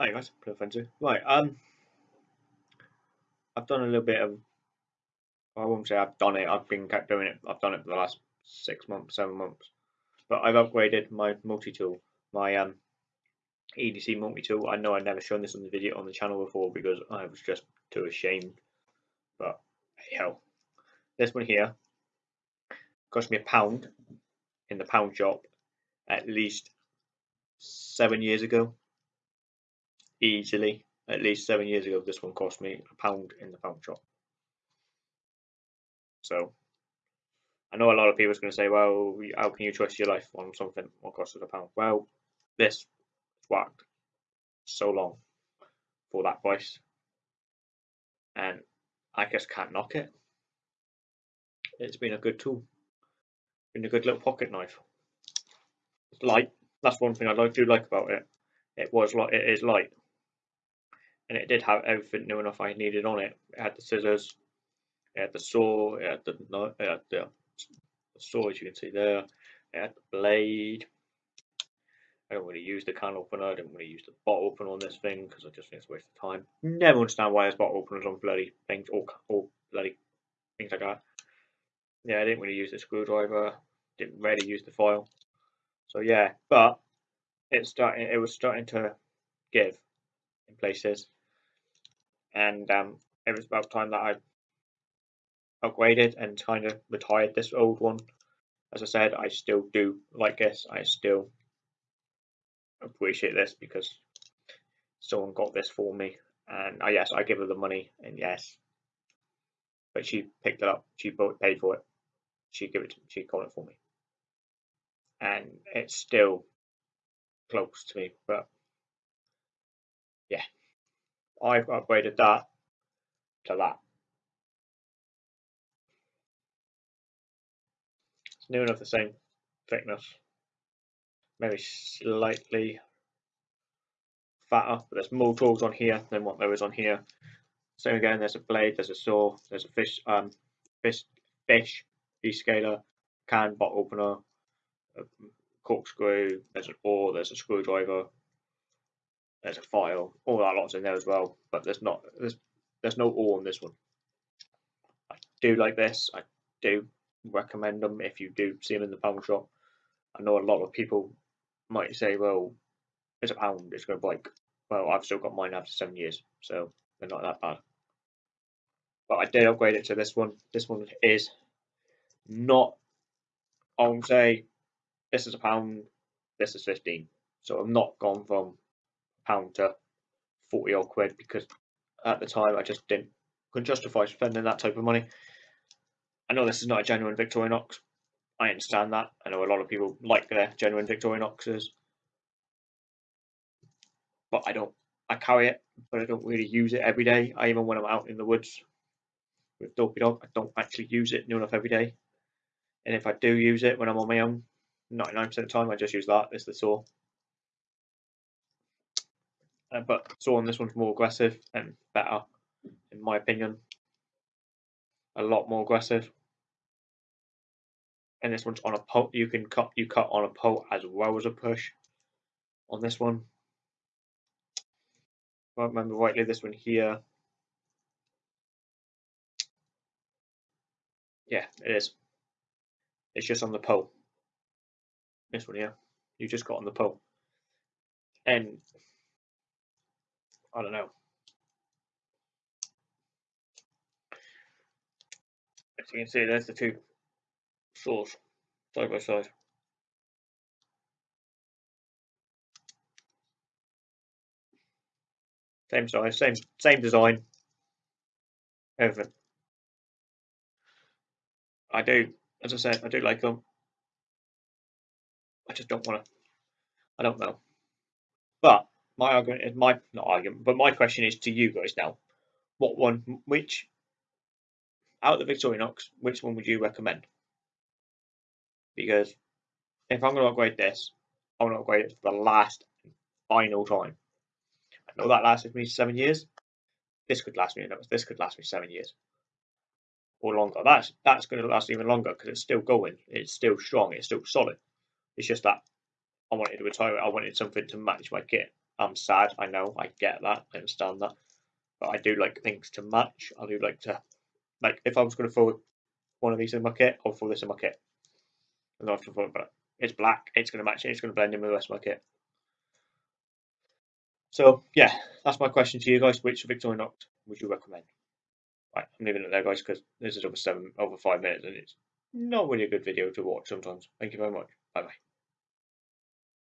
Hi guys, Play. Right, um, I've done a little bit of. I won't say I've done it. I've been kept doing it. I've done it for the last six months, seven months. But I've upgraded my multi tool, my um, EDC multi tool. I know I've never shown this on the video on the channel before because I was just too ashamed. But hell, this one here cost me a pound in the pound shop at least seven years ago easily. At least seven years ago this one cost me a pound in the pound shop. So i know a lot of people are going to say well how can you trust your life on something what costs a pound? Well this worked so long for that price and i just can't knock it. It's been a good tool been a good little pocket knife. It's light. That's one thing i do like about it. It was like it is light and it did have everything new enough I needed on it. It had the scissors, it had the saw, it had the, it had the, saw as you can see there, it had the blade. I don't really use the can opener, I didn't really use the bottle opener on this thing because I just think it's a waste of time. Never understand why there's bottle openers on bloody things or, or bloody things like that. Yeah, I didn't really use the screwdriver, didn't really use the file. So yeah, but it's starting it was starting to give in places and um, it was about time that I upgraded and kind of retired this old one. As I said, I still do like this. I still appreciate this because someone got this for me, and I yes, I give her the money, and yes, but she picked it up. She bought, paid for it. She gave it. She got it for me, and it's still close to me. But yeah, I've upgraded that to that. It's near enough the same thickness, maybe slightly fatter, but there's more tools on here than what there is on here. Same again, there's a blade, there's a saw, there's a fish, um, fish, fish descaler, can bottle opener, corkscrew, there's an awl, there's a screwdriver, there's a file, all that lots in there as well, but there's not there's there's no awl on this one. I do like this. I do recommend them if you do see them in the pound shop. I know a lot of people might say, well, it's a pound, it's going to break. Well, I've still got mine after seven years, so they're not that bad. But I did upgrade it to this one. This one is not, I won't say this is a pound, this is 15. So I'm not gone from pound to 40 odd quid because at the time I just didn't couldn't justify spending that type of money. I know this is not a genuine Victorinox. I understand that. I know a lot of people like their genuine Victorinoxes. But I don't I carry it, but I don't really use it every day. I even when I'm out in the woods with Dopey Dog, I don't actually use it near enough every day. And if I do use it when I'm on my own, 99% of the time I just use that as the saw. Uh, but on this one's more aggressive and better, in my opinion. A lot more aggressive. And this one's on a pull. You can cut. You cut on a pull as well as a push. On this one, if I remember rightly, this one here. Yeah, it is. It's just on the pole. This one here, you just got on the pole. And I don't know. As you can see, there's the two saws side by side. Same size, same same design, everything. I do, as I said, I do like them. I just don't want to. I don't know. But my argument is my not argument, but my question is to you guys now. What one, which out of the Victorinox, which one would you recommend? Because if I'm going to upgrade this, I want to upgrade it for the last final time. I know that lasted me seven years. This could last me. This could last me seven years or longer. That's that's going to last even longer because it's still going. It's still strong. It's still solid. It's just that I wanted to retire. I wanted something to match my kit I'm sad. I know. I get that. I understand that. But I do like things to match. I do like to, like, if I was going to throw one of these in my kit, I'll throw this in my kit. I don't have to throw it, it's black. It's going to match it. It's going to blend in with the rest of my kit. So yeah, that's my question to you guys. Which Victorinox would you recommend? Right, I'm leaving it there, guys, because this is over seven, over five minutes, and it's not really a good video to watch sometimes. Thank you very much. Bye bye.